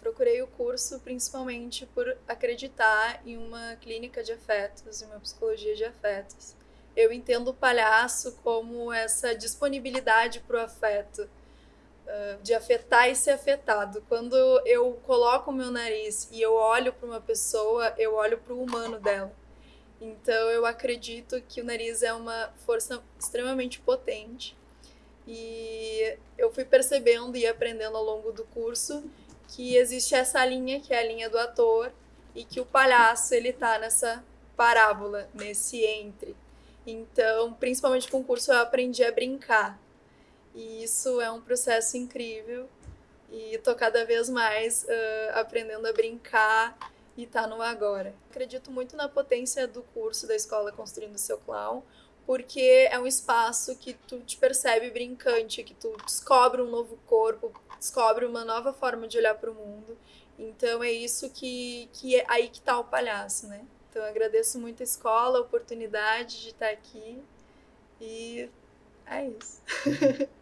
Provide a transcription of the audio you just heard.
procurei o curso principalmente por acreditar em uma clínica de afetos, em uma psicologia de afetos. Eu entendo o palhaço como essa disponibilidade para o afeto, de afetar e ser afetado. Quando eu coloco o meu nariz e eu olho para uma pessoa, eu olho para o humano dela. Então eu acredito que o nariz é uma força extremamente potente. E eu fui percebendo e aprendendo ao longo do curso que existe essa linha, que é a linha do ator, e que o palhaço ele tá nessa parábola, nesse entre. Então, principalmente com o curso eu aprendi a brincar. E isso é um processo incrível. E tô cada vez mais uh, aprendendo a brincar e tá no agora. Acredito muito na potência do curso da escola Construindo Seu Clown, porque é um espaço que tu te percebe brincante, que tu descobre um novo corpo, descobre uma nova forma de olhar para o mundo. Então é isso que, que é aí que tá o palhaço, né? Então eu agradeço muito a escola, a oportunidade de estar aqui e é isso.